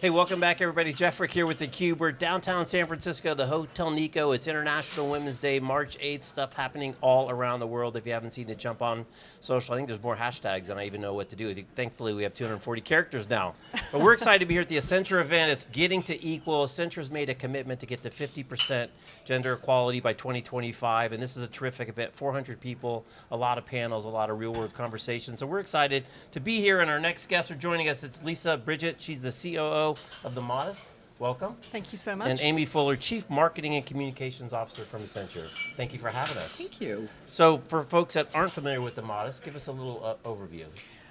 Hey, welcome back everybody. Jeff Frick here with theCUBE. We're downtown San Francisco, the Hotel Nikko. It's International Women's Day, March 8th. Stuff happening all around the world. If you haven't seen it, jump on social. I think there's more hashtags than I even know what to do. Thankfully, we have 240 characters now. But we're excited to be here at the Accenture event. It's getting to equal. Accenture's made a commitment to get to 50% gender equality by 2025, and this is a terrific event. 400 people, a lot of panels, a lot of real world conversations. So we're excited to be here, and our next guests are joining us. It's Lisa Bridgett. She's the COO of The Modist. Welcome. Thank you so much. And Amy Fuller, Chief Marketing and Communications Officer from Accenture. Thank you for having us. Thank you. So for folks that aren't familiar with The Modist, give us a little uh, overview.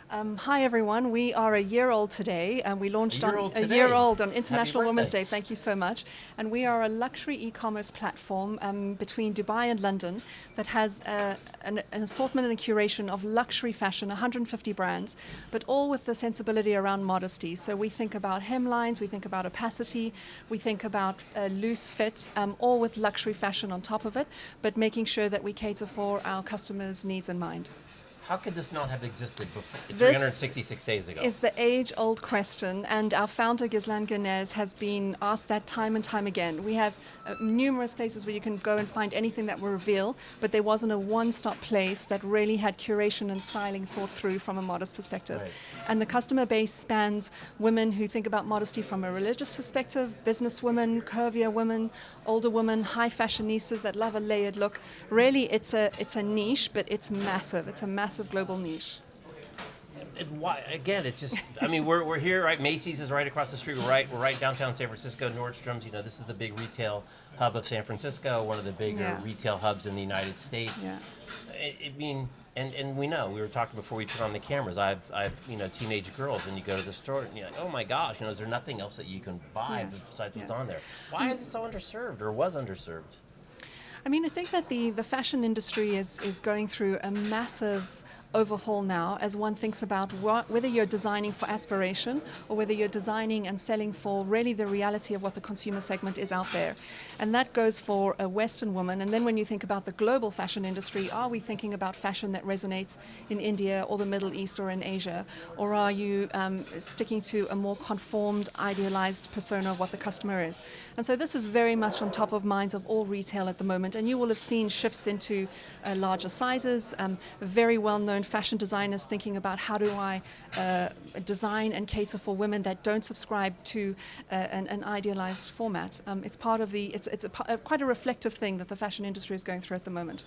Um, hi everyone, we are a year old today and we launched a on a year old on International Women's. Day, thank you so much. And we are a luxury e-commerce platform um, between Dubai and London that has uh, an, an, assortment and a curation of luxury fashion, 150 brands, but all with the sensibility around modesty. So we think about hemlines, we think about opacity, we think about uh, loose fits, um, all with luxury fashion on top of it, but making sure that we cater for our customers' needs in mind. How could this not have existed before, 366 days ago? is the age-old question, and our founder, Ghizlan Guenez, has been asked that time and time again. We have uh, numerous places where you can go and find anything that will reveal, but there wasn't a one-stop place that really had curation and styling thought through from a modest perspective. Right. And the customer base spans women who think about modesty from a religious perspective, business women, curvier women, older women, high fashionistas that love a layered look. Really, it's a, it's a niche, but it's massive. It's a massive massive global niche. And why, again, it's just, I mean, we're, we're here, right? Macy's is right across the street. We're right, we're right downtown San Francisco. Nordstrom's, you know, this is the big retail hub of San Francisco, one of the bigger yeah. retail hubs in the United States. Yeah. I, I mean, and, and we know, we were talking before we turned on the cameras, I've, I've, you know, teenage girls and you go to the store and you're like, oh my gosh, you know, is there nothing else that you can buy Yeah. besides what's on there? Why is it so underserved or was underserved? I mean, I think that the, the fashion industry is, is going through a massive overhaul now as one thinks about what, whether you're designing for aspiration or whether you're designing and selling for really the reality of what the consumer segment is out there. And that goes for a Western woman. And then when you think about the global fashion industry, are we thinking about fashion that resonates in India or the Middle East or in Asia? Or are you um, sticking to a more conformed, idealized persona of what the customer is? And so this is very much on top of minds of all retail at the moment. And you will have seen shifts into uh, larger sizes, um, very well-known fashion designers thinking about how do I uh, design and cater for women that don't subscribe to uh, an, an, idealized format. Um, it's part of the, it's, it's a, a, quite a reflective thing that the fashion industry is going through at the moment.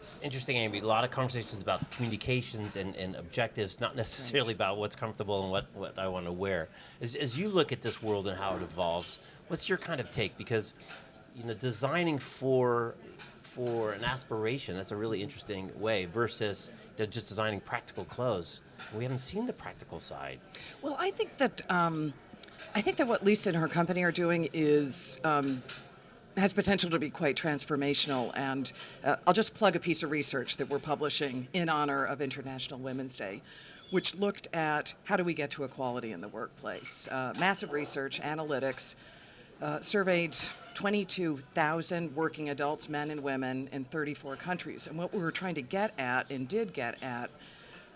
It's interesting, Amy. A lot of conversations about communications and, and objectives, not necessarily about what's comfortable and what, what I want to wear. As, as you look at this world and how it evolves, what's your kind of take? Because you know, designing for for an aspiration, that's a really interesting way, versus just designing practical clothes. We haven't seen the practical side. Well, I think that um, I think that what Lisa and her company are doing is um, has potential to be quite transformational. And uh, I'll just plug a piece of research that we're publishing in honor of International Women's Day, which looked at how do we get to equality in the workplace. Uh, massive research, analytics, uh, surveyed 22,000 working adults, men and women, in 34 countries. And what we were trying to get at and did get at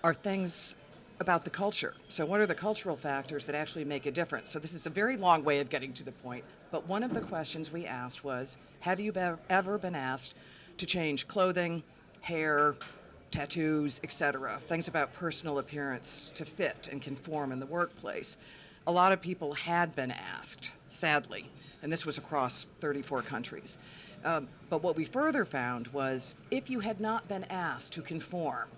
are things about the culture. So what are the cultural factors that actually make a difference? So this is a very long way of getting to the point, but one of the questions we asked was, have you be ever been asked to change clothing, hair, tattoos, etc., things about personal appearance to fit and conform in the workplace? A lot of people had been asked, sadly, and this was across 34 countries. Um, but what we further found was if you had not been asked to conform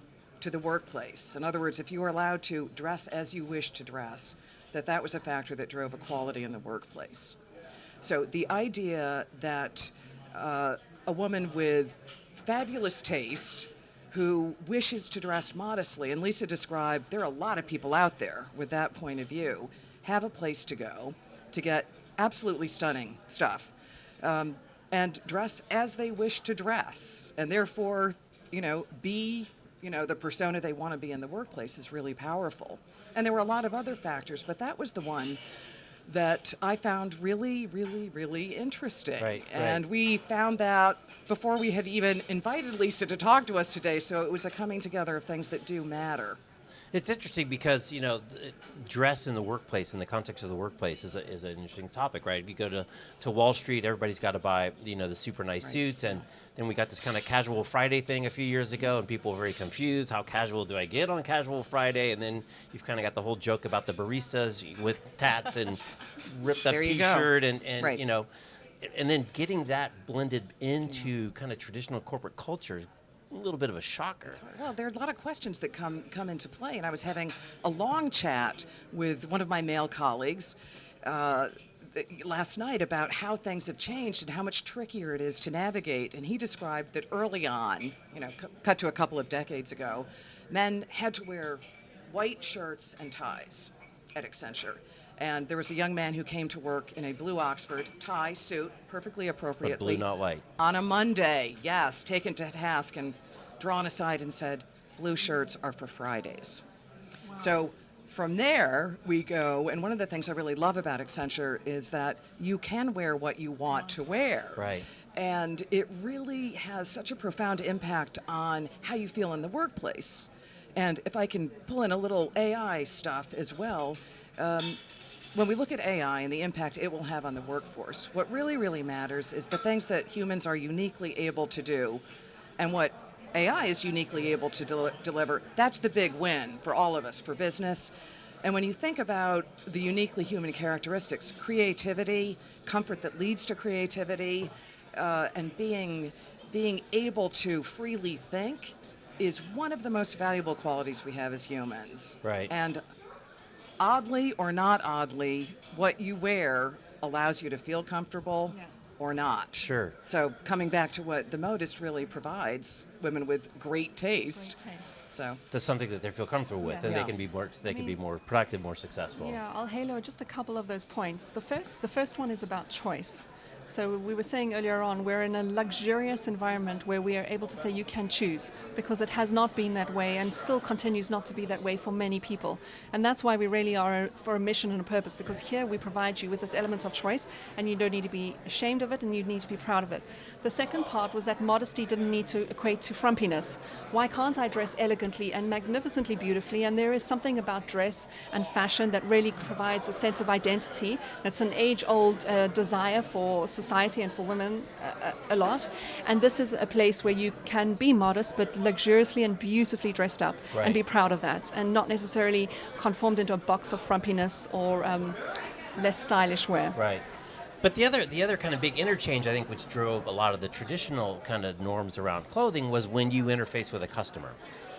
to the workplace, in other words, if you were allowed to dress as you wish to dress, that that was a factor that drove equality in the workplace. So the idea that uh, a woman with fabulous taste who wishes to dress modestly, and Lisa described there are a lot of people out there with that point of view, have a place to go to get absolutely stunning stuff um, and dress as they wish to dress and therefore you know be you know the persona they want to be in the workplace is really powerful and there were a lot of other factors but that was the one that I found really, really, really interesting. Right, and right. we found that before we had even invited Lisa to talk to us today, so it was a coming together of things that do matter. It's interesting because you know, dress in the workplace, in the context of the workplace, is, a, is an interesting topic, right? If you go to, to Wall Street, everybody's got to buy you know the super nice Right. suits, and then we got this kind of casual Friday thing a few years ago, and people were very confused. How casual do I get on casual Friday? And then you've kind of got the whole joke about the baristas with tats and ripped up There you go. T-shirt, and and Right. you know, and then getting that blended into kind of traditional corporate culture is a little bit of a shocker. Well, there are a lot of questions that come come into play, and I was having a long chat with one of my male colleagues. Uh, Last night, about how things have changed and how much trickier it is to navigate, and he described that early on, you know, cu- cut to a couple of decades ago, men had to wear white shirts and ties at Accenture, and there was a young man who came to work in a blue Oxford tie suit, perfectly But appropriately blue, not white. on a Monday, yes, taken to task and drawn aside and said, blue shirts are for Fridays. So from there, we go, and one of the things I really love about Accenture is that you can wear what you want to wear. Right. And it really has such a profound impact on how you feel in the workplace. And if I can pull in a little AI stuff as well, um, when we look at AI and the impact it will have on the workforce, what really, really matters is the things that humans are uniquely able to do and what AI is uniquely able to del- deliver. That's the big win for all of us, for business. And when you think about the uniquely human characteristics, creativity, comfort that leads to creativity, uh, and being, being able to freely think is one of the most valuable qualities we have as humans. Right. And oddly or not oddly, what you wear allows you to feel comfortable Yeah. or not. Sure. So coming back to what the modist really provides, women with great taste. Great taste. So That's something that they feel comfortable with, Yes. and Yeah. they can be more. They can be more productive, more successful. Yeah, I'll halo just a couple of those points. The first, the first one is about choice. So we were saying earlier on, we're in a luxurious environment where we are able to say you can choose because it has not been that way and still continues not to be that way for many people. And that's why we really are for a mission and a purpose because here we provide you with this element of choice and you don't need to be ashamed of it and you need to be proud of it. The second part was that modesty didn't need to equate to frumpiness. Why can't I dress elegantly and magnificently beautifully? And there is something about dress and fashion that really provides a sense of identity. It's an age-old uh, desire for society and for women uh, a lot. And this is a place where you can be modest but luxuriously and beautifully dressed up Right. and be proud of that and not necessarily conformed into a box of frumpiness or um, less stylish wear. Right. But the other the other kind of big interchange I think which drove a lot of the traditional kind of norms around clothing was when you interface with a customer.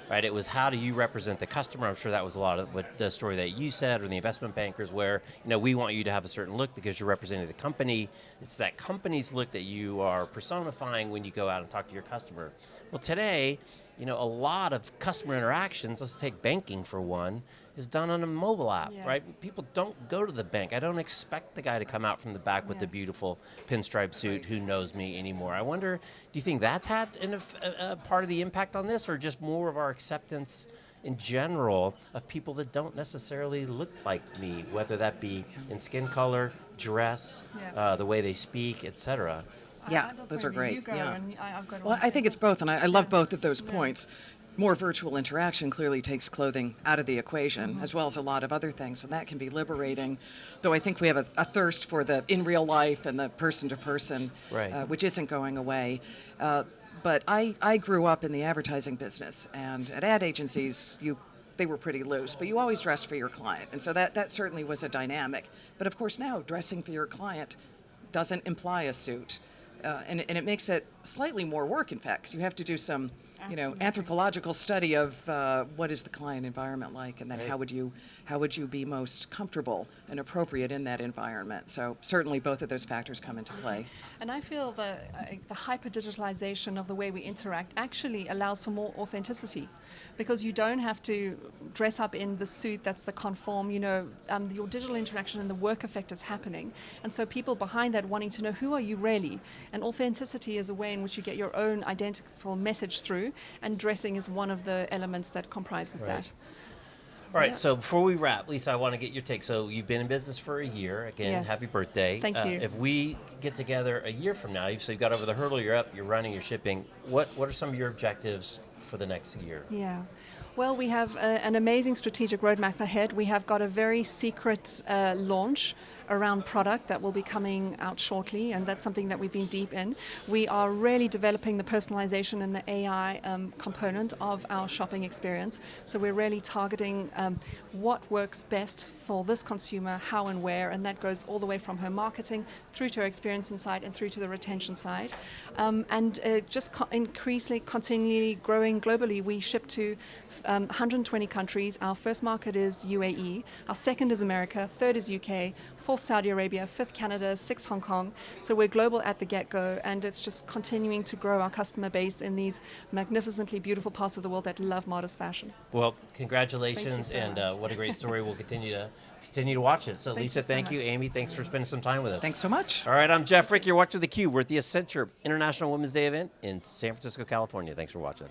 Right? It was how do you represent the customer? I'm sure that was a lot of what the story that you said or the investment bankers where, you know, we want you to have a certain look because you're representing the company. It's that company's look that you are personifying when you go out and talk to your customer. Well, today, you know, a lot of customer interactions, let's take banking for one, is done on a mobile app, right? People don't go to the bank. I don't expect the guy to come out from the back with the beautiful pinstripe suit Right. who knows me anymore. I wonder, do you think that's had an, a, a part of the impact on this, or just more of our acceptance in general of people that don't necessarily look like me, whether that be in skin color, dress, Yeah. uh, the way they speak, etc. Yeah, I- I don't those are great, You go yeah. and I, I've got Well, I think it's both, and I, I love both of those Yeah. points. More virtual interaction clearly takes clothing out of the equation, Mm-hmm. as well as a lot of other things, and that can be liberating. Though I think we have a, a thirst for the in real life and the person to person, Right. uh, which isn't going away. Uh, but I, I grew up in the advertising business, and at ad agencies, you they were pretty loose, but you always dressed for your client, and so that that certainly was a dynamic. But of course, now dressing for your client doesn't imply a suit. Uh, and, and it makes it slightly more work, in fact, because you have to do some, you know, anthropological study of uh, what is the client environment like, and then Right. how would you how would you be most comfortable and appropriate in that environment. So certainly, both of those factors come into play. And I feel the, uh, the hyper digitalization of the way we interact actually allows for more authenticity because you don't have to dress up in the suit that's the conform, you know, um, your digital interaction and the work effect is happening. And so people behind that wanting to know who are you really? And authenticity is a way in which you get your own identical message through, and dressing is one of the elements that comprises Right. that. All right, Yeah. so before we wrap, Lisa, I want to get your take. So you've been in business for a year. Again, Yes. happy birthday. Thank Uh, you. If we get together a year from now, you've, so you've got over the hurdle, you're up, you're running, you're shipping. What, what are some of your objectives for the next year? Yeah. Well, we have an amazing strategic roadmap ahead. We have got a very secret uh, launch around product that will be coming out shortly, and that's something that we've been deep in. We are really developing the personalization and the AI um, component of our shopping experience. So we're really targeting um, what works best for this consumer, how and where, and that goes all the way from her marketing through to her experience inside and through to the retention side. Um, and uh, just co- increasingly, continually growing globally. We ship to um, 120 countries. Our first market is UAE. Our second is America. Third is UK. Fourth, Saudi Arabia. Fifth, Canada. Sixth, Hong Kong. So we're global at the get go, and it's just continuing to grow our customer base in these magnificently beautiful parts of the world that love modest fashion. Well, congratulations, so and uh, what a great story. we'll continue to continue to watch it. So, Thank Lisa, you so thank you. Amy, thanks for spending some time with us. Thanks so much. All right, I'm Jeff Frick. You're watching theCUBE. We're at the Accenture International Women's Day event in San Francisco, California. Thanks for watching.